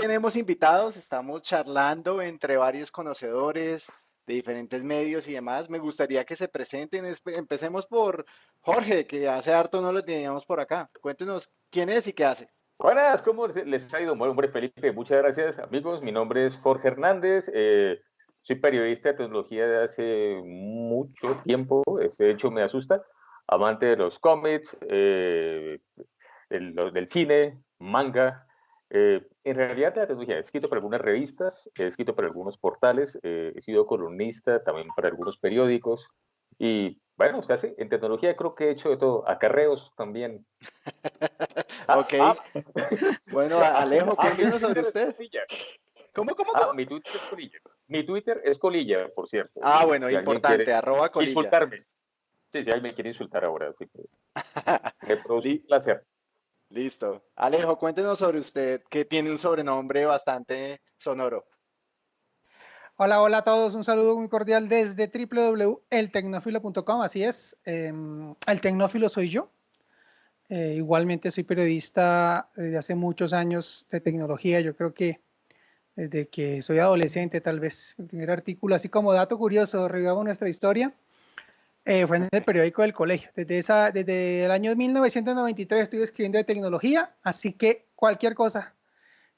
tenemos invitados, estamos charlando entre varios conocedores de diferentes medios y demás. Me gustaría que se presenten. Empecemos por Jorge, que hace harto no lo teníamos por acá. Cuéntenos quién es y qué hace. Buenas, ¿cómo les ha ido? Bueno, hombre, Felipe, muchas gracias, amigos. Mi nombre es Jorge Hernández. eh, soy periodista de tecnología de hace mucho tiempo. este, hecho, me asusta. Amante de los cómics, eh, del, del cine, manga. Eh, en realidad, la tecnología. He escrito para algunas revistas, he escrito para algunos portales, eh, he sido columnista también para algunos periódicos. Y bueno, o sea, sí, en tecnología creo que he hecho de todo. Acarreos también. Ah, Ok. ah, Bueno, Alejo, Ah, mi cuéntenos sobre usted. Colilla. ¿Cómo, cómo, Ah, cómo? mi Twitter es Colilla. Mi Twitter es Colilla, por cierto. Ah, bueno, Si importante, arroba colilla. Insultarme. Sí, si alguien me quiere insultar ahora, así que me produce un placer. Listo. Alejo, cuéntenos sobre usted, que tiene un sobrenombre bastante sonoro. Hola, hola a todos, un saludo muy cordial desde www.eltecnófilo.com, así es, em, el tecnófilo soy yo. Eh, igualmente soy periodista desde hace muchos años de tecnología, yo creo que desde que soy adolescente tal vez. Mi primer artículo, así como dato curioso, revivamos nuestra historia, eh, fue en el periódico del colegio. Desde, esa, desde el año 1993 estoy escribiendo de tecnología, así que cualquier cosa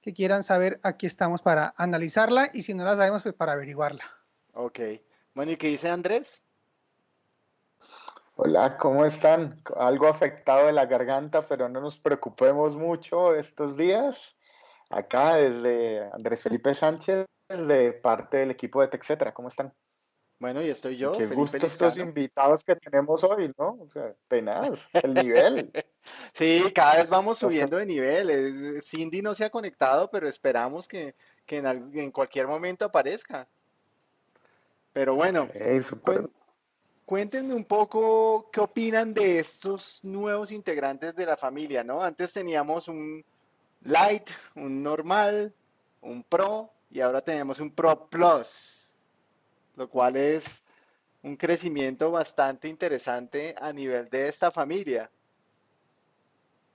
que quieran saber, aquí estamos para analizarla y si no la sabemos, pues para averiguarla. Ok. Bueno, ¿y qué dice Andrés? Hola, ¿cómo están? Algo afectado de la garganta, pero no nos preocupemos mucho estos días. Acá desde Andrés Felipe Sánchez, de parte del equipo de TechCetra, ¿cómo están? Bueno, y estoy yo, Qué Felipe gusto estos invitados que tenemos hoy, ¿no? O sea, tenaz, el nivel. Sí, cada vez vamos subiendo de nivel. Eh, Cindy no se ha conectado, pero esperamos que, que en, en cualquier momento aparezca. Pero bueno, cuéntenme un poco qué opinan de estos nuevos integrantes de la familia, ¿no? Antes teníamos un Light, un normal, un Pro y ahora tenemos un Pro Plus, lo cual es un crecimiento bastante interesante a nivel de esta familia.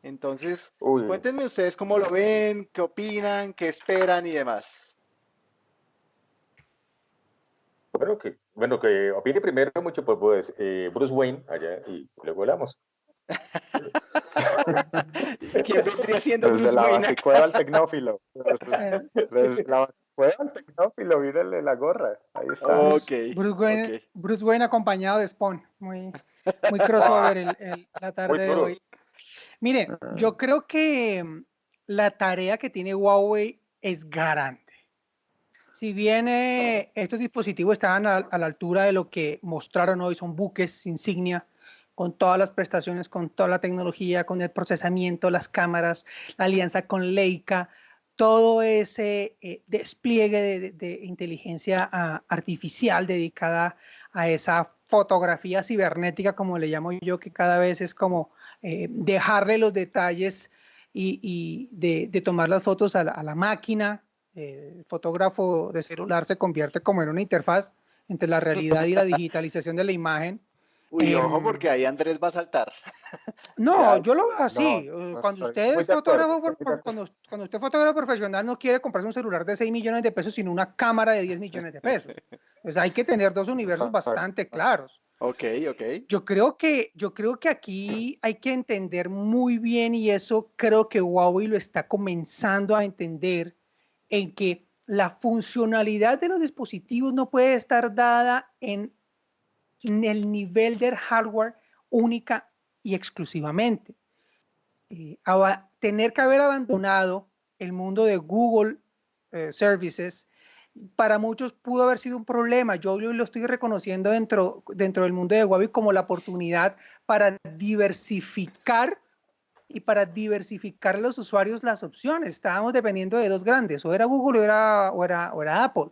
Entonces, Uy, cuéntenme ustedes cómo lo ven, qué opinan, qué esperan y demás. Bueno, que, bueno, que opine primero mucho, pues, pues eh, Bruce Wayne allá y luego hablamos. ¿Quién vendría siendo desde Bruce la Wayne al tecnófilo. Desde, desde la baticueva al tecnófilo, mírale la gorra. Ahí está. Ok, Bruce, Wayne, ok. Bruce Wayne acompañado de Spawn, muy, muy crossover el- el- la tarde de hoy. Mire, yo creo que mm, la tarea que tiene Huawei es grande. Si bien eh, estos dispositivos estaban a, a la altura de lo que mostraron hoy, son buques insignia, con todas las prestaciones, con toda la tecnología, con el procesamiento, las cámaras, la alianza con Leica, todo ese eh, despliegue de, inteligencia ah, artificial dedicada a esa fotografía cibernética, como le llamo yo, que cada vez es como eh, dejarle los detalles y, y de, de tomar las fotos a la, a la máquina. Eh, el fotógrafo de celular se convierte como en una interfaz entre la realidad y la digitalización de la imagen. Uy, ojo, Em, porque ahí Andrés va a saltar. No, yo lo veo así. No, eh, no cuando usted es acuerdo, fotógrafo, por- cuando, cuando usted es fotógrafo profesional, no quiere comprarse un celular de 6 millones de pesos, sino una cámara de 10 millones de pesos. Pues hay que tener dos universos bastante claros. Ok, ok. Yo creo que, yo creo que aquí hay que entender muy bien y eso creo que Huawei lo está comenzando a entender en que la funcionalidad de los dispositivos no puede estar dada en el nivel del hardware única y exclusivamente. Eh, tener que haber abandonado el mundo de Google eh, Services para muchos pudo haber sido un problema. Yo lo estoy reconociendo dentro, dentro del mundo de Huawei como la oportunidad para diversificar y para diversificar a los usuarios las opciones. Estábamos dependiendo de dos grandes, o era Google o era, o era, o era Apple.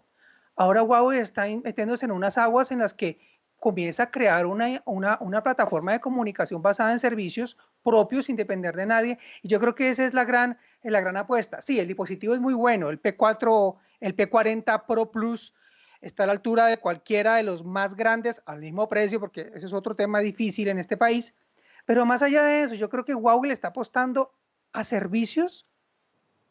Ahora Huawei está metiéndose en unas aguas en las que comienza a crear una, una, una plataforma de comunicación basada en servicios propios sin depender de nadie. Y yo creo que esa es la gran, la gran apuesta. Sí, el dispositivo es muy bueno, el P4, el P40 Pro Plus está a la altura de cualquiera de los más grandes al mismo precio, porque ese es otro tema difícil en este país. Pero más allá de eso, yo creo que Huawei le está apostando a servicios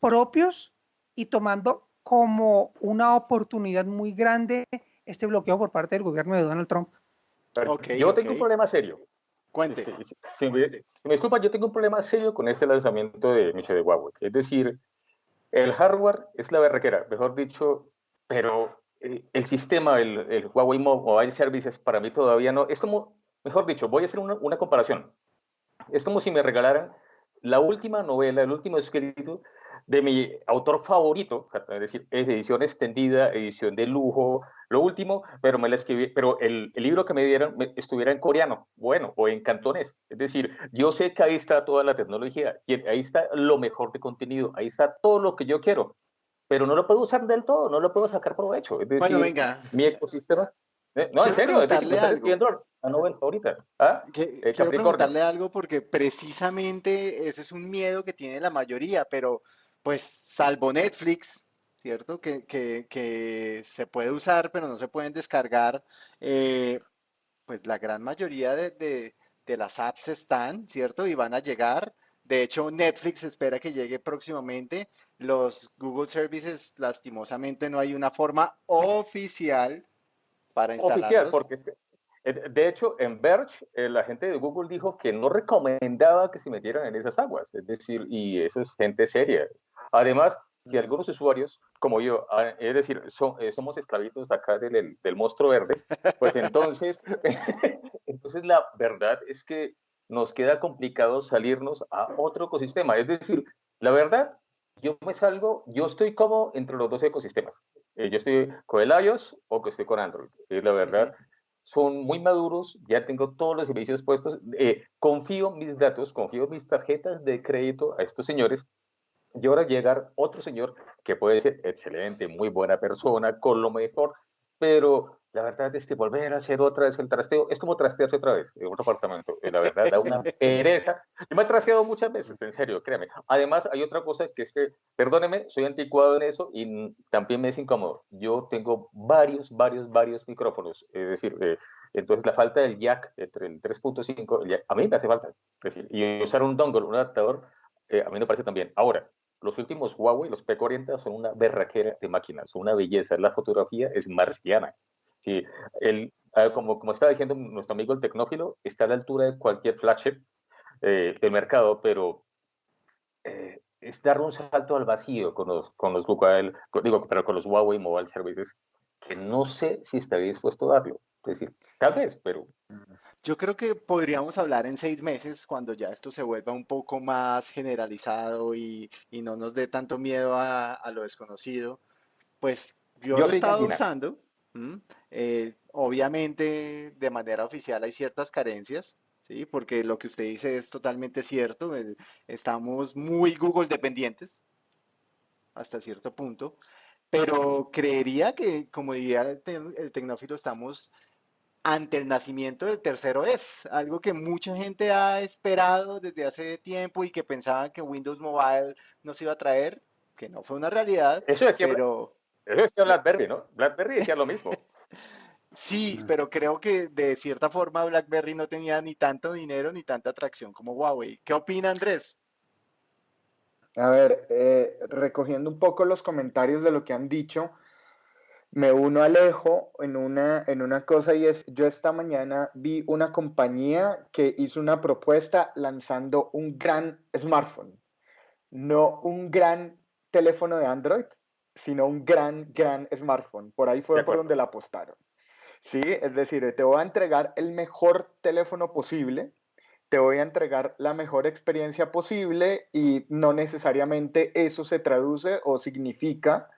propios y tomando como una oportunidad muy grande este bloqueo por parte del gobierno de Donald Trump. yo tengo un problema serio. Cuente. Este, si, me, disculpa, yo tengo un problema serio con este lanzamiento de Michel de Huawei. Es decir, el hardware es la berraquera, mejor dicho, pero eh, el sistema, el, el, Huawei Mobile Services, para mí todavía no. Es como, mejor dicho, voy a hacer una, una comparación. Es como si me regalaran la última novela, el último escrito de mi autor favorito, es decir, es edición extendida, edición de lujo, lo último, pero me la escribí, pero el, el libro que me dieron estuviera en coreano, bueno, o en cantonés. Es decir, yo sé que ahí está toda la tecnología, ahí está lo mejor de contenido, ahí está todo lo que yo quiero, pero no lo puedo usar del todo, no lo puedo sacar provecho. Es decir, bueno, venga. Mi ecosistema. Eh, no, en serio, es decir, a Nobel ahorita. ¿Ah? Eh, quiero preguntarle algo porque precisamente ese es un miedo que tiene la mayoría, pero pues salvo Netflix, ¿cierto? Que, que, se puede usar, pero no se pueden descargar. Eh, pues la gran mayoría de, de, las apps están, ¿cierto? Y van a llegar. De hecho, Netflix espera que llegue próximamente. Los Google Services, lastimosamente, no hay una forma oficial para instalarlos. Oficial, porque eh, de hecho, en Verge, eh, la gente de Google dijo que no recomendaba que se metieran en esas aguas, es decir, y eso es gente seria. Además, si algunos usuarios, como yo, ah, es decir, eh, somos esclavitos acá del, del, monstruo verde, pues entonces, entonces la verdad es que nos queda complicado salirnos a otro ecosistema. Es decir, la verdad, yo me salgo, yo estoy como entre los dos ecosistemas. yo estoy con el iOS o que estoy con Android. Es la verdad son muy maduros, ya tengo todos los servicios puestos, eh, confío mis datos, confío mis tarjetas de crédito a estos señores, y ahora llegar otro señor que puede ser excelente, muy buena persona, con lo mejor, pero la verdad es que volver a hacer otra vez el trasteo es como trastearse otra vez en otro apartamento. La verdad da una pereza. Yo me he trasteado muchas veces, en serio, créame. Además, hay otra cosa que es que, perdóneme, soy anticuado en eso y también me es incómodo. Yo tengo varios, varios, varios micrófonos. Es decir, eh, entonces la falta del jack entre el 3.5, a mí me hace falta. decir, y usar un dongle, un adaptador, eh, a mí me parece también. Ahora, los últimos Huawei, los P40, son una berraquera de máquinas, son una belleza. La fotografía es marciana. Sí, el, como, como estaba diciendo nuestro amigo el tecnófilo, está a la altura de cualquier flagship eh, del mercado, pero eh, es dar un salto al vacío con los, con los Google, digo, pero con los Huawei Mobile Services, que no sé si estaría dispuesto a darlo. Es decir, tal vez, pero... Yo creo que podríamos hablar en seis meses cuando ya esto se vuelva un poco más generalizado y, y no nos dé tanto miedo a, a lo desconocido. Pues yo, lo he estado usando eh, obviamente, de manera oficial hay ciertas carencias, ¿sí? Porque lo que usted dice es totalmente cierto. estamos muy Google dependientes hasta cierto punto, pero creería que, como diría el, el tecnófilo, estamos ante el nacimiento del tercero es, algo que mucha gente ha esperado desde hace tiempo y que pensaban que Windows Mobile nos iba a traer, que no fue una realidad. Eso es pero, eso decía BlackBerry, ¿no? BlackBerry decía lo mismo. Sí, pero creo que de cierta forma BlackBerry no tenía ni tanto dinero ni tanta atracción como Huawei. ¿Qué opina Andrés? A ver, eh, recogiendo un poco los comentarios de lo que han dicho, me uno a Alejo en una, en una cosa y es, yo esta mañana vi una compañía que hizo una propuesta lanzando un gran smartphone, no un gran teléfono de Android, sino un gran, gran smartphone. Por ahí fue por donde la apostaron. Sí, es decir, te voy a entregar el mejor teléfono posible, te voy a entregar la mejor experiencia posible y no necesariamente eso se traduce o significa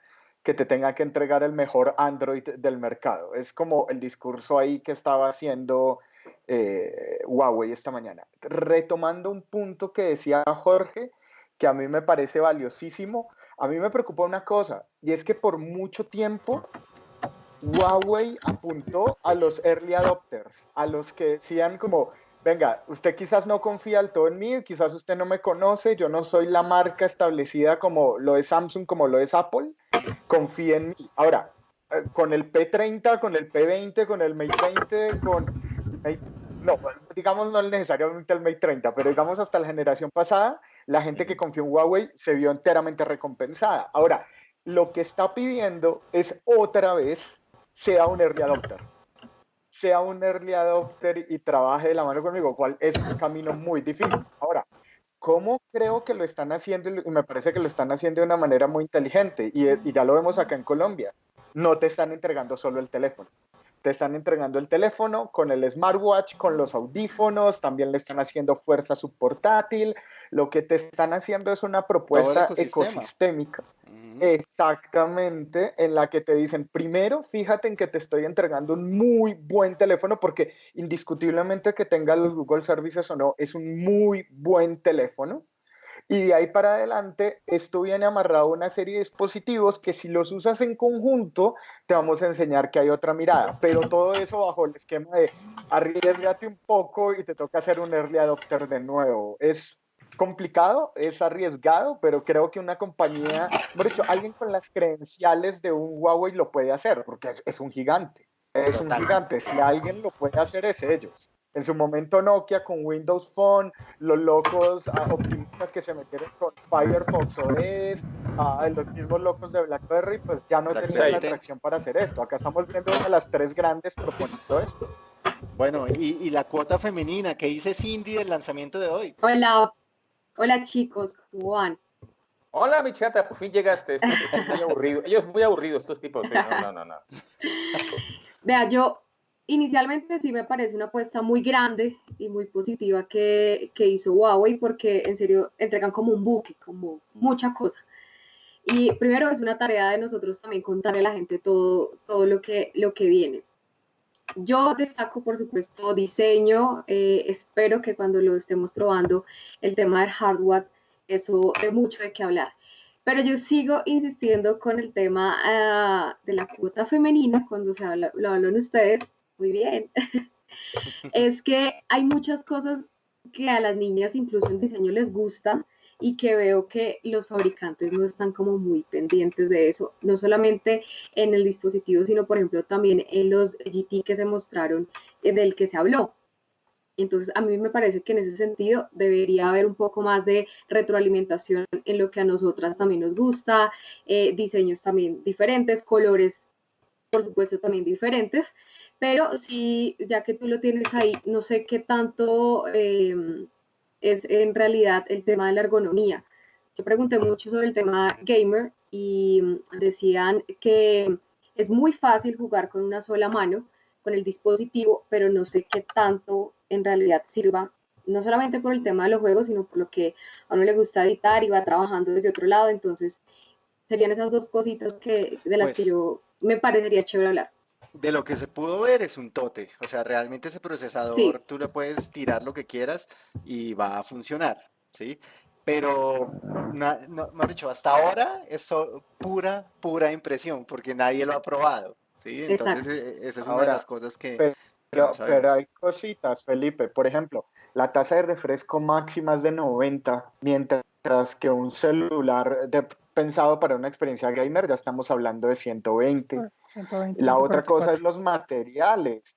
que te tenga que entregar el mejor Android del mercado. Es como el discurso ahí que estaba haciendo eh, Huawei esta mañana. Retomando un punto que decía Jorge, que a mí me parece valiosísimo, a mí me preocupa una cosa, y es que por mucho tiempo Huawei apuntó a los early adopters, a los que decían como, venga, usted quizás no confía al todo en mí, quizás usted no me conoce, yo no soy la marca establecida como lo es Samsung, como lo es Apple, confíe en mí. Ahora, eh, con el P30, con el P20, con el Mate 20, con... No, digamos no necesariamente el Mate 30, pero digamos hasta la generación pasada, la gente que confió en Huawei se vio enteramente recompensada. Ahora, lo que está pidiendo es otra vez sea un early adopter. Sea un early adopter y trabaje de la mano conmigo, cual es un camino muy difícil. Ahora, ¿cómo creo que lo están haciendo? Y me parece que lo están haciendo de una manera muy inteligente. Y, y ya lo vemos acá en Colombia. No te están entregando solo el teléfono te están entregando el teléfono con el smartwatch, con los audífonos, también le están haciendo fuerza a su portátil. Lo que te están haciendo es una propuesta ecosistémica. Exactamente, en la que te dicen, primero, fíjate en que te estoy entregando un muy buen teléfono, porque indiscutiblemente que tenga los Google Services o no, es un muy buen teléfono. Y de ahí para adelante, esto viene amarrado a una serie de dispositivos que si los usas en conjunto, te vamos a enseñar que hay otra mirada. Pero todo eso bajo el esquema de arriesgate un poco y te toca hacer un early adopter de nuevo. Es complicado, es arriesgado, pero creo que una compañía, por hecho, alguien con las credenciales de un Huawei lo puede hacer, porque es, es un gigante. Es un gigante. Si alguien lo puede hacer, es ellos en su momento Nokia con Windows Phone, los locos ah, optimistas que se metieron con Firefox OS, ah, los mismos locos de BlackBerry, pues ya no tenían la atracción para hacer esto. Acá estamos viendo una de las tres grandes proponiendo esto. Bueno, y, la cuota femenina, ¿qué dice Cindy del lanzamiento de hoy? Hola, hola chicos, ¿cómo van? Hola, mi chata, por fin llegaste. Esto, es muy aburrido. Ellos muy aburridos, estos tipos. No, no, no, no. Vea, yo inicialmente sí me parece una apuesta muy grande y muy positiva que, que, hizo Huawei porque en serio entregan como un buque, como mucha cosa. Y primero es una tarea de nosotros también contarle a la gente todo, todo lo, que, lo que viene. Yo destaco, por supuesto, diseño. Eh, espero que cuando lo estemos probando, el tema del hardware, eso de mucho de qué hablar. Pero yo sigo insistiendo con el tema ah, de la cuota femenina, cuando se habla, lo hablan ustedes, muy bien, es que hay muchas cosas que a las niñas incluso en diseño les gusta y que veo que los fabricantes no están como muy pendientes de eso, no solamente en el dispositivo, sino por ejemplo también en los GT que se mostraron eh, del que se habló. Entonces, a mí me parece que en ese sentido debería haber un poco más de retroalimentación en lo que a nosotras también nos gusta, eh, diseños también diferentes, colores, por supuesto, también diferentes, pero sí, ya que tú lo tienes ahí, no sé qué tanto em, es en realidad el tema de la ergonomía. Yo pregunté mucho sobre el tema gamer y mm, decían que es muy fácil jugar con una sola mano, con el dispositivo, pero no sé qué tanto en realidad sirva, no solamente por el tema de los juegos, sino por lo que a uno le gusta editar y va trabajando desde otro lado. Entonces, serían esas dos cositas que, de las que pues yo me parecería chévere hablar de lo que se pudo ver es un tote. O sea, realmente ese procesador tú le puedes tirar lo que quieras y va a funcionar, ¿sí? Pero, no, dicho, hasta ahora es pura, pura impresión, porque nadie lo ha probado, ¿sí? Entonces, e, esa es una de las cosas que... Pero, pero, hay cositas, Felipe. Por ejemplo, la tasa de refresco máxima es de 90, mientras que un celular pensado para una experiencia gamer ya estamos hablando de 120 la otra cosa es los materiales.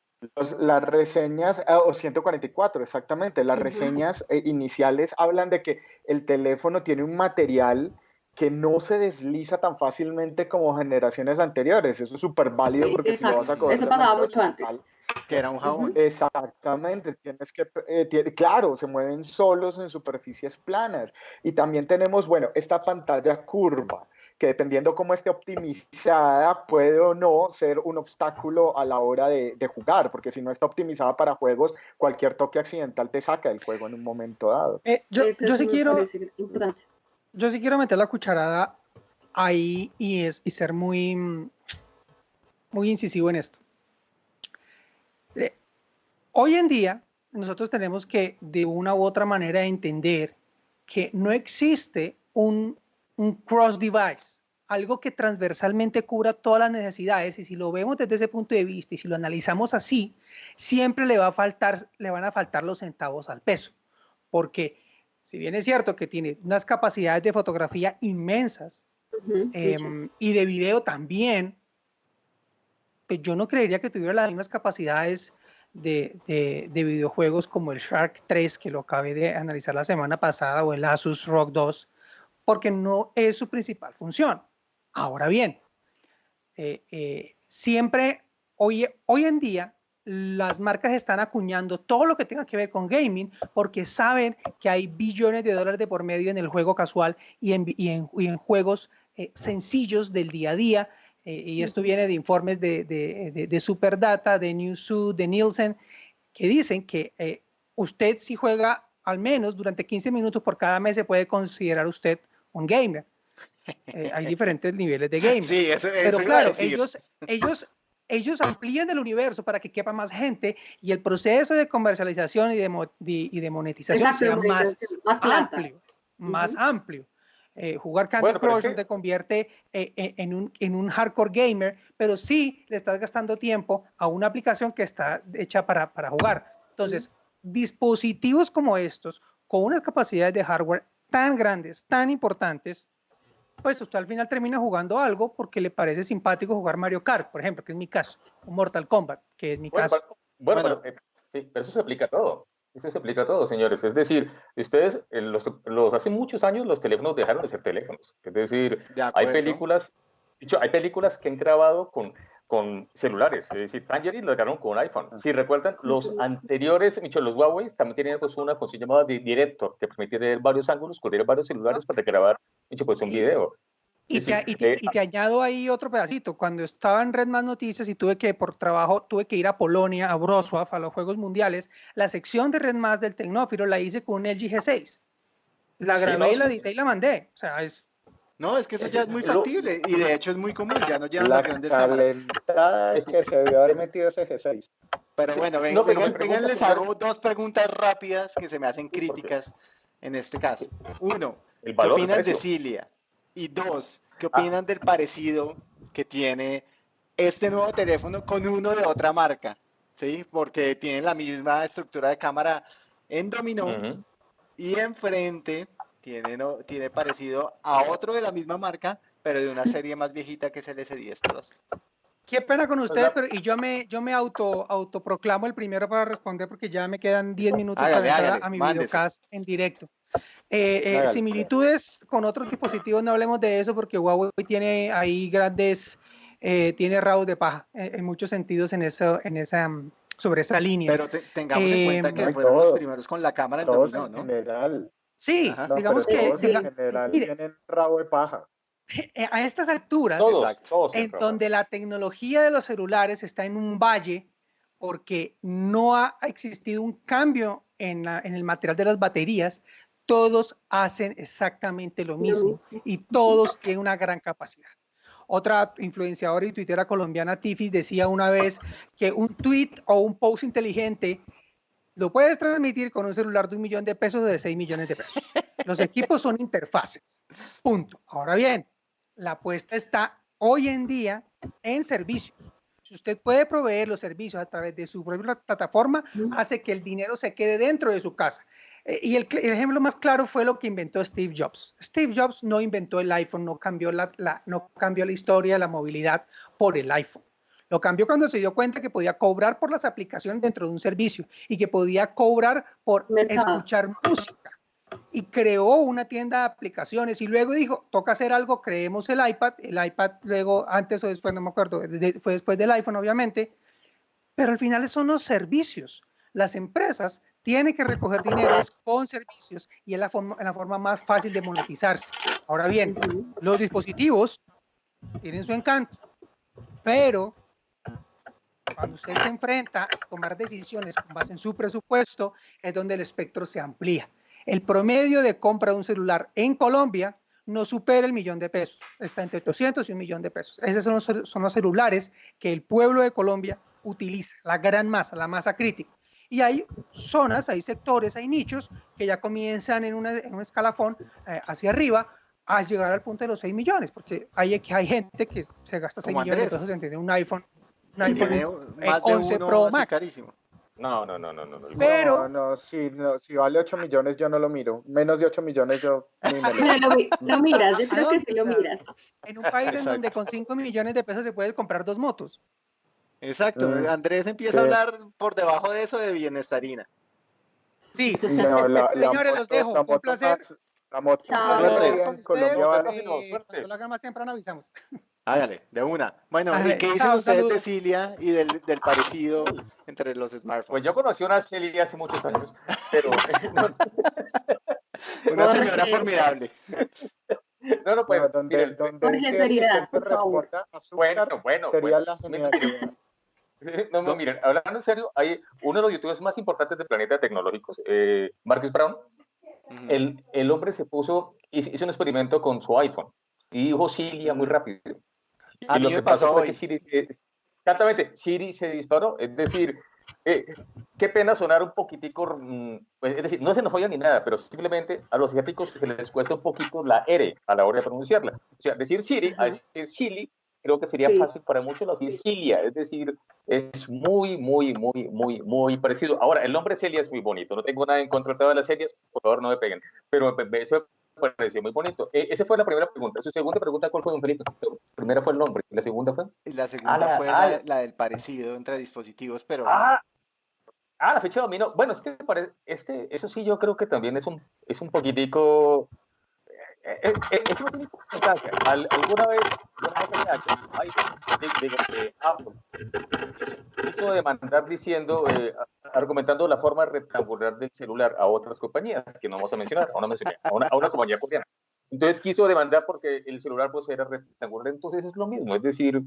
las reseñas, ah, o 144 exactamente, las reseñas eh, iniciales hablan de que el teléfono tiene un material que no se desliza tan fácilmente como generaciones anteriores. Eso es súper válido porque si lo vas a coger... Eso pasaba mucho antes. Que era un jabón. Exactamente, tienes que, eh, claro, se mueven solos en superficies planas. Y también tenemos, bueno, esta pantalla curva que dependiendo cómo esté optimizada, puede o no ser un obstáculo a la hora de, jugar, porque si no está optimizada para juegos, cualquier toque accidental te saca del juego en un momento dado. Eh, yo, sí quiero, yo sí quiero meter la cucharada ahí y, es, y ser muy, muy incisivo en esto. Eh, hoy en día, nosotros tenemos que de una u otra manera entender que no existe un un cross device, algo que transversalmente cubra todas las necesidades y si lo vemos desde ese punto de vista y si lo analizamos así, siempre le, va a faltar, le van a faltar los centavos al peso, porque si bien es cierto que tiene unas capacidades de fotografía inmensas em, y de video también, pues yo no creería que tuviera las mismas capacidades de, de, videojuegos como el Shark 3 que lo acabé de analizar la semana pasada o el Asus ROG 2 porque no es su principal función. Ahora bien, eh, eh, siempre, hoy, hoy en día, las marcas están acuñando todo lo que tenga que ver con gaming porque saben que hay billones de dólares de por medio en el juego casual y en, y en, y en juegos eh, sencillos del día a día. Eh, y esto viene de informes de, de, de, Superdata, de Newzoo, de Nielsen, que dicen que eh, usted si juega al menos durante 15 minutos por cada mes se puede considerar usted un gamer. hay diferentes niveles de gaming. Sí, eso, eso Pero claro, ellos, ellos ellos amplían el universo para que quepa más gente y el proceso de comercialización y de, y de monetización sea más, amplio, más amplio. Eh, jugar Candy Crush te convierte eh, eh, en, un, en un hardcore gamer, pero sí le estás gastando tiempo a una aplicación que está hecha para, para jugar. Entonces, dispositivos como estos, con unas capacidades de hardware tan grandes, tan importantes, pues usted al final termina jugando algo porque le parece simpático jugar Mario Kart, por ejemplo, que es mi caso, o Mortal Kombat, que es mi caso. Bueno, Pero, eh, sí, pero eso se aplica a todo. Eso se aplica a todo, señores. Es decir, ustedes, los, los, hace muchos años los teléfonos dejaron de ser teléfonos. Es decir, hay películas, dicho, hay películas que han grabado con con celulares, es decir, Tangerine lo ganaron con iPhone. Ah. Si recuerdan, los anteriores, los Huawei también tenían pues una función llamada Director, que permitía ver varios ángulos, correr varios celulares para grabar, pues un video. Y, te, y, te, y, te, añado ahí otro pedacito. Cuando estaba en Red Más Noticias y tuve que, por trabajo, tuve que ir a Polonia, a Wrocław, a los Juegos Mundiales, la sección de Red Más del Tecnófilo la hice con un LG G6. La grabé y la edité y la mandé. O sea, es no, es que eso ya es muy factible y de hecho es muy común, ya no llevan las grandes cámaras. Es que se debió haber metido ese G6. Pero bueno, ven, vengan, les hago dos preguntas rápidas que se me hacen críticas en este caso. Uno, ¿qué opinan de Cilia? Y dos, ¿qué ah. opinan del parecido que tiene este nuevo teléfono con uno de otra marca? ¿Sí? Porque tienen la misma estructura de cámara en dominó y enfrente tiene, no, tiene parecido a otro de la misma marca, pero de una serie más viejita que es el S10 Plus. Qué pena con ustedes, pero y yo me, yo me auto, autoproclamo el primero para responder porque ya me quedan 10 minutos para entrar a mi videocast en directo. Eh, eh, similitudes con otros dispositivos, no hablemos de eso porque Huawei tiene ahí grandes, eh, tiene rabos de paja en muchos sentidos en, eso, en esa, sobre esa línea. Pero tengamos en cuenta que fueron los primeros con la cámara en dominó, ¿no? General. Sí, digamos que... en general tienen rabo de paja. Eh, a estas alturas, en donde la tecnología de los celulares está en un valle, porque no ha existido un cambio en, en el material de las baterías, todos hacen exactamente lo mismo y todos tienen una gran capacidad. Otra influenciadora y tuitera colombiana, Tifis, decía una vez que un tweet o un post inteligente lo puedes transmitir con un celular de un millón de pesos o de seis millones de pesos. Los equipos son interfaces. Punto. Ahora bien, la apuesta está hoy en día en servicios. Si usted puede proveer los servicios a través de su propia plataforma, hace que el dinero se quede dentro de su casa. Eh, y el, ejemplo más claro fue lo que inventó Steve Jobs. Steve Jobs no inventó el iPhone, no cambió la, no cambió la historia de la movilidad por el iPhone. Lo cambió cuando se dio cuenta que podía cobrar por las aplicaciones dentro de un servicio y que podía cobrar por escuchar música. Y creó una tienda de aplicaciones y luego dijo, toca hacer algo, creemos el iPad, el iPad luego, antes o después, no me acuerdo, fue después del iPhone obviamente, pero al final son los servicios. Las empresas tienen que recoger dinero con servicios y es la forma, la forma más fácil de monetizarse. Ahora bien, los dispositivos tienen su encanto, pero cuando usted se enfrenta a tomar decisiones con base en su presupuesto, es donde el espectro se amplía. El promedio de compra de un celular en Colombia no supera el millón de pesos, está entre 200 y un millón de pesos. Esos son los, son los celulares que el pueblo de Colombia utiliza, la gran masa, la masa crítica. Y hay zonas, hay sectores, hay nichos que ya comienzan en, un escalafón eh, hacia arriba a llegar al punto de los 6 millones, porque hay, hay gente que se gasta 6 millones de pesos en tener un iPhone un iPhone más 11 de Pro Max. Carísimo. No, no, no, no, no. Pero, no, no, si, no, si vale 8 millones yo no lo miro. Menos de 8 millones yo ni me lo, lo, miras, yo creo que sí lo miras. En un país en donde con 5 millones de pesos se puede comprar dos motos. Exacto, mm, Andrés empieza a hablar por debajo de eso de bienestarina. Sí, señores, los dejo. un placer. La moto. Chao. Colombia eh, cuando lo hagan más temprano avisamos. Hágale, de una. Bueno, ¿y qué dicen ustedes de. Cilia y del, del parecido entre los smartphones? Pues yo conocí a una Celia hace muchos años, pero no, Una señora formidable. no, no, pues, Bueno, donde, miren, donde Jorge, ese seriedad, asistente por favor. responda azúcar, bueno, bueno, sería bueno. la genialidad. No, no, miren, hablando en serio, hay uno de los youtubers más importantes del planeta tecnológicos, eh, Marcus Brown, el, el hombre se puso, hizo, hizo un experimento con su iPhone y dijo Cilia muy rápido. A y mí lo que pasó hoy. Siri, se- exactamente, Siri se disparó, es decir, eh, qué pena sonar un poquitico, mm, pues, es decir, no se nos falla ni nada, pero simplemente a los asiáticos se les cuesta un poquito la R a la hora de pronunciarla. O sea, decir Siri, a decir Sili, creo que sería Sí. fácil para muchos los Cilia, es decir, es muy, muy, muy, muy, muy parecido. Ahora, el nombre Celia es muy bonito, no tengo nada en contra de todas las Celias, por favor no me peguen, pero eso me pareció muy bonito. Eh, esa fue la primera pregunta. Su segunda pregunta, ¿cuál fue, don Felipe? La primera fue el nombre, la segunda fue... La segunda la- fue ah, la, la del parecido entre dispositivos, pero Ah, ah, la fecha de dominio. Bueno, este, este, eso sí, yo creo que también es un, es un poquitico. Eh, eso no tiene importancia. Al- alguna vez, alguna vez PH, ay, digo, digo, eh, Apple hizo, demandar diciendo, eh, argumentando la forma rectangular del celular a otras compañías que no vamos a mencionar, a una, a una, a una compañía coreana. Entonces quiso demandar porque el celular pues era rectangular, entonces es lo mismo, es decir,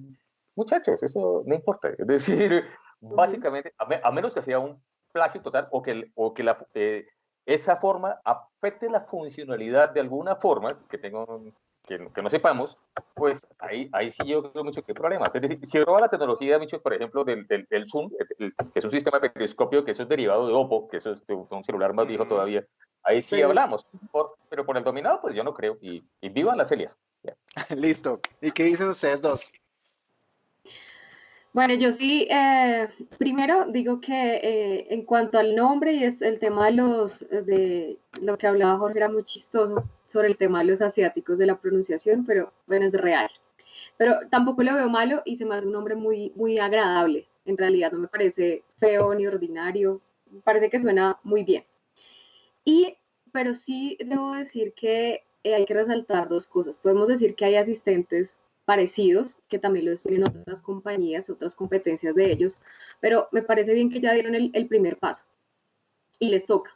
muchachos, eso no importa, es decir, básicamente, a, me- a menos que sea un plagio total o que, o que la, eh, esa forma afecte la funcionalidad de alguna forma que, tengo, que, que no sepamos, pues ahí, ahí sí yo creo mucho que hay problemas. Es decir, si roba la tecnología, mucho, por ejemplo, del, del, del Zoom, el- el- que es un sistema de periscopio, que eso es derivado de Oppo, que eso es de un celular más viejo todavía, ahí sí, Sí. hablamos. Por- pero por el dominado, pues yo no creo. Y, y vivan las Celias. listo. ¿Y qué dicen ustedes dos? Bueno, yo sí, eh, primero digo que eh, en cuanto al nombre y es el tema de los, de lo que hablaba Jorge era muy chistoso sobre el tema de los asiáticos de la pronunciación, pero bueno, es real. Pero tampoco lo veo malo y se me hace un nombre muy, muy agradable. En realidad no me parece feo ni ordinario, parece que suena muy bien. Y, pero sí debo decir que eh, hay que resaltar dos cosas. Podemos decir que hay asistentes parecidos, que también los tienen otras compañías, otras competencias de ellos, pero me parece bien que ya dieron el, el primer paso y les toca.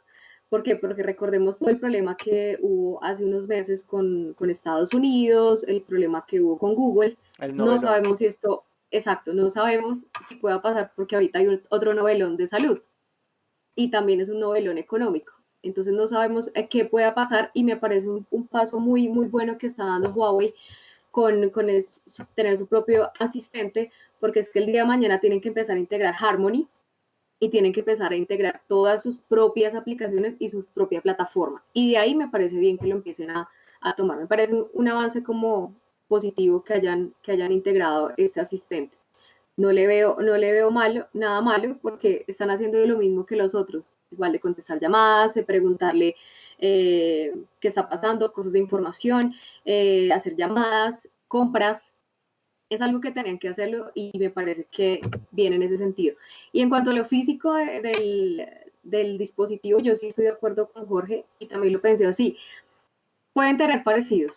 ¿Por qué? Porque recordemos todo el problema que hubo hace unos meses con, con Estados Unidos, el problema que hubo con Google. No sabemos si esto, exacto, no sabemos si pueda pasar porque ahorita hay un- otro novelón de salud y también es un novelón económico. Entonces no sabemos eh, qué pueda pasar y me parece un, un paso muy, muy bueno que está dando Huawei con, tener su propio asistente, porque es que el día de mañana tienen que empezar a integrar Harmony y tienen que empezar a integrar todas sus propias aplicaciones y su propia plataforma. Y de ahí me parece bien que lo empiecen a, a tomar. Me parece un, un avance como positivo que hayan, que hayan integrado este asistente. No le veo, no le veo malo, nada malo, porque están haciendo lo mismo que los otros. Igual de contestar llamadas, de preguntarle eh, qué está pasando, cosas de información, eh, hacer llamadas, compras. Es algo que tenían que hacerlo y me parece que viene en ese sentido. Y en cuanto a lo físico de- del, del dispositivo, yo sí estoy de acuerdo con Jorge y también lo pensé así. Pueden tener parecidos,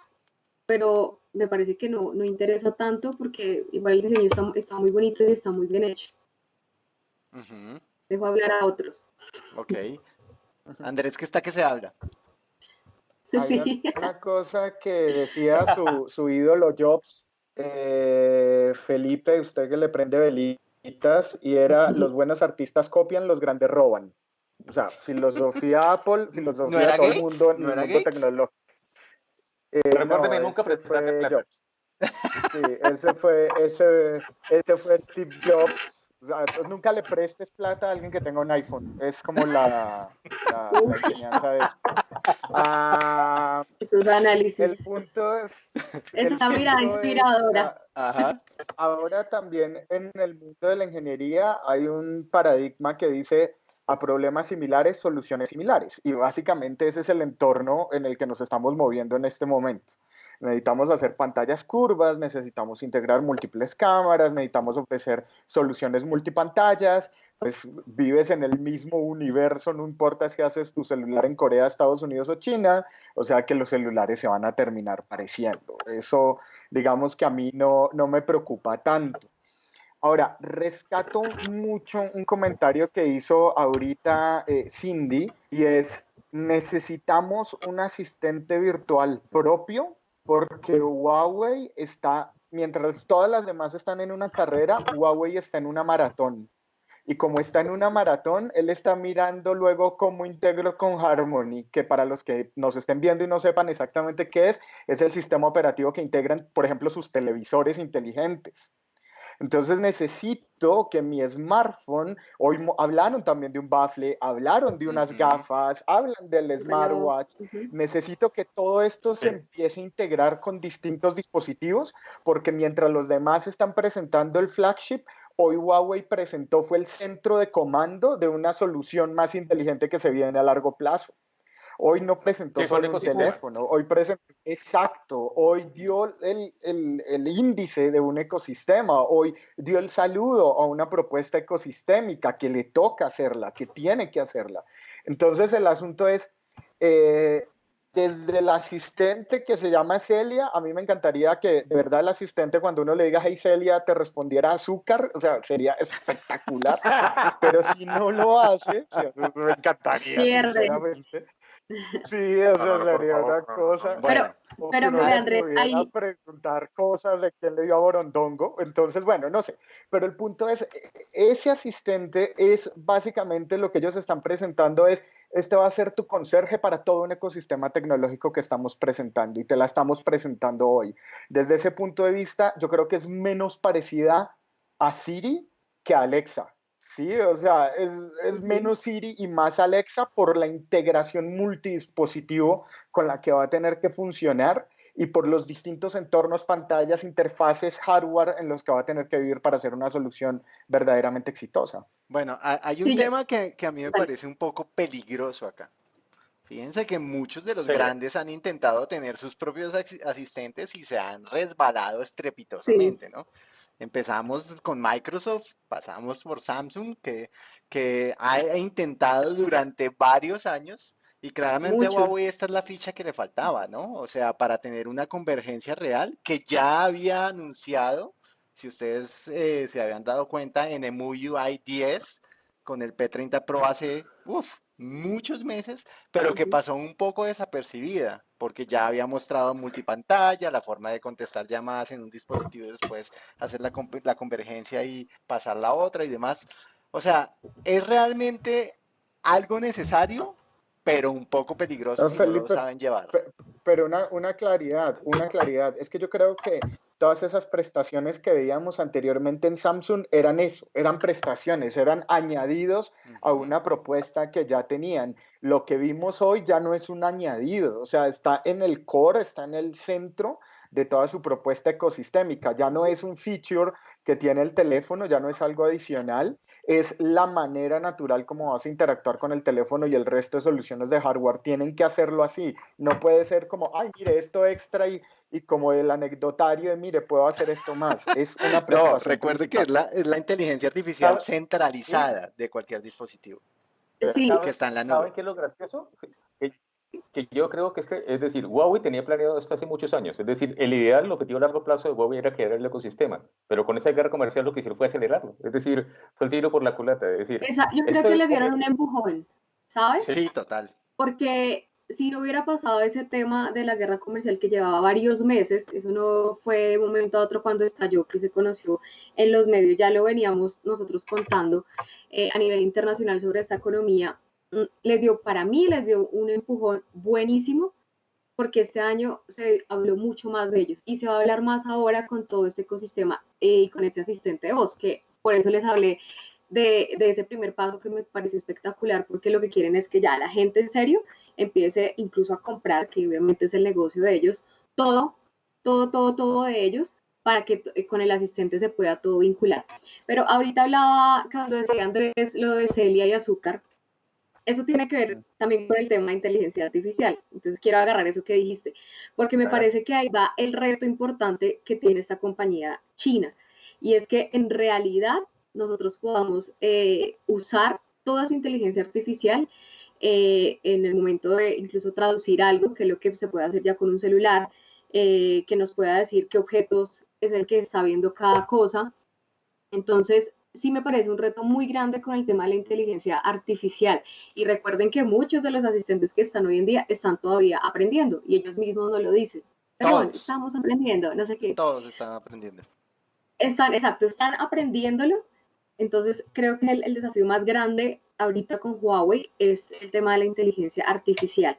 pero me parece que no, no interesa tanto porque igual el diseño está, está muy bonito y está muy bien hecho. Ujú, Dejo hablar a otros. Ok. Andrés, que está que se habla. Hay Sí. una cosa que decía su, su ídolo Jobs, eh, Felipe, usted que le prende velitas, y era los buenos artistas copian, los grandes roban. O sea, filosofía Apple, filosofía ¿No era de todo Gates? el mundo ¿No el era mundo Gates? tecnológico. Eh, Recuérdeme no, nunca plata. Jobs. Sí, ese fue, ese, ese fue Steve Jobs. O sea, entonces nunca le prestes plata a alguien que tenga un iPhone. Es como la, la, la enseñanza de eso. Ah, Esos análisis. el punto es. Esa mirada es, inspiradora. Ajá. Ahora también en el mundo de la ingeniería hay un paradigma que dice a problemas similares, soluciones similares. Y básicamente ese es el entorno en el que nos estamos moviendo en este momento. Necesitamos hacer pantallas curvas, necesitamos integrar múltiples cámaras, necesitamos ofrecer soluciones multipantallas, pues vives en el mismo universo, no importa si haces tu celular en Corea, Estados Unidos o China, o sea que los celulares se van a terminar pareciendo. Eso, digamos que a mí no, no me preocupa tanto. Ahora, rescato mucho un comentario que hizo ahorita eh, Cindy y es, necesitamos un asistente virtual propio porque Huawei está, mientras todas las demás están en una carrera, Huawei está en una maratón. Y como está en una maratón, él está mirando luego cómo integro con Harmony, que para los que nos estén viendo y no sepan exactamente qué es, es el sistema operativo que integran, por ejemplo, sus televisores inteligentes. Entonces necesito que mi smartphone, hoy hablaron también de un bafle, hablaron de unas gafas, hablan del smartwatch. Necesito que todo esto se empiece a integrar con distintos dispositivos, porque mientras los demás están presentando el flagship, hoy Huawei presentó fue el centro de comando de una solución más inteligente que se viene a largo plazo. Hoy no presentó solo un teléfono, hoy presentó, exacto, hoy dio el, el, el, índice de un ecosistema, hoy dio el saludo a una propuesta ecosistémica que le toca hacerla, que tiene que hacerla. Entonces el asunto es, eh, desde el asistente que se llama Celia, a mí me encantaría que de verdad el asistente cuando uno le diga, hey Celia, te respondiera azúcar, o sea, sería espectacular, pero si no lo hace, me encantaría, sinceramente. Sí, eso sería una cosa. Pero, pero mire, Andrés, ahí... preguntar cosas de quién le dio a Borondongo. Entonces, bueno, no sé. Pero el punto es, ese asistente es básicamente lo que ellos están presentando es, este va a ser tu conserje para todo un ecosistema tecnológico que estamos presentando y te la estamos presentando hoy. Desde ese punto de vista, yo creo que es menos parecida a Siri que a Alexa. Sí, o sea, es, es, menos Siri y más Alexa por la integración multidispositivo con la que va a tener que funcionar y por los distintos entornos, pantallas, interfaces, hardware en los que va a tener que vivir para hacer una solución verdaderamente exitosa. Bueno, hay un tema que, que, a mí me parece un poco peligroso acá. Fíjense que muchos de los grandes han intentado tener sus propios asistentes y se han resbalado estrepitosamente, ¿no? Empezamos con Microsoft, pasamos por Samsung, que, que ha intentado durante varios años y claramente Huawei esta es la ficha que le faltaba, ¿no? O sea, para tener una convergencia real que ya había anunciado, si ustedes eh, se habían dado cuenta, en EMUI 10 con el P30 Pro hace, uff, muchos meses, pero que pasó un poco desapercibida, porque ya había mostrado multipantalla, la forma de contestar llamadas en un dispositivo y después hacer la, la convergencia y pasar la otra y demás. O sea, es realmente algo necesario, pero un poco peligroso si no lo saben llevar. Pero una, una claridad, una claridad. Es que yo creo que todas esas prestaciones que veíamos anteriormente en Samsung eran eso, eran prestaciones, eran añadidos a una propuesta que ya tenían. Lo que vimos hoy ya no es un añadido, o sea, está en el core, está en el centro de toda su propuesta ecosistémica. Ya no es un feature que tiene el teléfono, ya no es algo adicional, es la manera natural como vas a interactuar con el teléfono y el resto de soluciones de hardware. Tienen que hacerlo así. No puede ser como, ay, mire, esto extra y, y como el anecdotario de, mire, puedo hacer esto más. Es una No, recuerde que es la, es la inteligencia artificial centralizada de cualquier dispositivo. Sí. Que está en la nube. ¿Saben qué es lo gracioso? Que yo creo que es que, es decir, Huawei tenía planeado esto hace muchos años. Es decir, el ideal, el objetivo a largo plazo de Huawei era crear el ecosistema, pero con esa guerra comercial lo que hicieron fue acelerarlo. Es decir, fue el tiro por la culata. Es decir, yo creo que le dieron un empujón, ¿sabes? Sí, total. Porque si no hubiera pasado ese tema de la guerra comercial que llevaba varios meses, eso no fue de un momento a otro cuando estalló, que se conoció en los medios, ya lo veníamos nosotros contando eh, a nivel internacional sobre esta economía, les dio, para mí les dio un empujón buenísimo, porque este año se habló mucho más de ellos y se va a hablar más ahora con todo este ecosistema eh, y con este asistente de voz, que por eso les hablé de, de, ese primer paso que me pareció espectacular, porque lo que quieren es que ya la gente en serio empiece incluso a comprar, que obviamente es el negocio de ellos, todo, todo, todo, todo de ellos, para que eh, con el asistente se pueda todo vincular. Pero ahorita hablaba, cuando decía Andrés, lo de Celia y azúcar, eso tiene que ver también con el tema de inteligencia artificial. Entonces quiero agarrar eso que dijiste, porque me parece que ahí va el reto importante que tiene esta compañía china. Y es que en realidad nosotros podamos eh, usar toda su inteligencia artificial eh, en el momento de incluso traducir algo, que es lo que se puede hacer ya con un celular, eh, que nos pueda decir qué objetos es el que está viendo cada cosa. Entonces, sí me parece un reto muy grande con el tema de la inteligencia artificial. Y recuerden que muchos de los asistentes que están hoy en día están todavía aprendiendo y ellos mismos no lo dicen. Pero bueno, estamos aprendiendo, no sé qué. Todos están aprendiendo. Están, exacto, están aprendiéndolo. Entonces, creo que el, el desafío más grande ahorita con Huawei es el tema de la inteligencia artificial.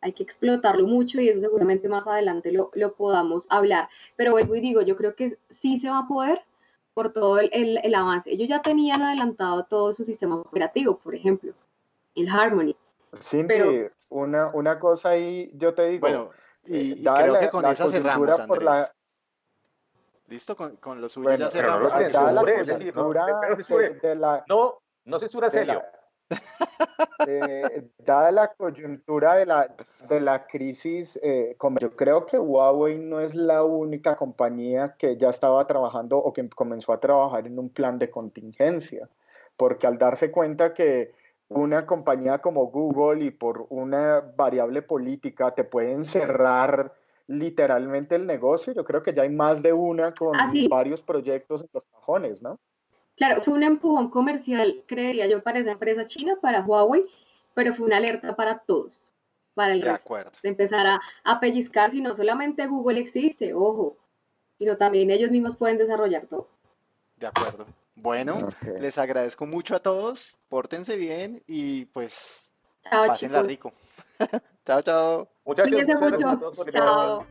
Hay que explotarlo mucho y eso seguramente más adelante lo, lo podamos hablar. Pero vuelvo y digo, yo creo que sí se va a poder, por todo el, el, avance. Ellos ya tenían adelantado todo su sistema operativo, por ejemplo, el Harmony. Cindy, pero, una, una cosa ahí, yo te digo. Bueno, y, y creo que con esa cerramos, Andrés. La... Listo, con, con lo suyo bueno, ya cerramos. No, la de, de la, no, no censura Celio. Eh, dada la coyuntura de la, de la crisis, eh, yo creo que Huawei no es la única compañía que ya estaba trabajando o que comenzó a trabajar en un plan de contingencia, porque al darse cuenta que una compañía como Google y por una variable política te pueden cerrar literalmente el negocio, yo creo que ya hay más de una con varios proyectos en los cajones, ¿no? Claro, fue un empujón comercial, creería yo, para esa empresa china, para Huawei, pero fue una alerta para todos, para el de resto, acuerdo. de empezar a, a pellizcar si no solamente Google existe, ojo, sino también ellos mismos pueden desarrollar todo. De acuerdo. Bueno, okay. les agradezco mucho a todos, pórtense bien y pues chao, pásenla chicos. rico. chao, chao. Muchachos, muchas gracias a todos por Chao.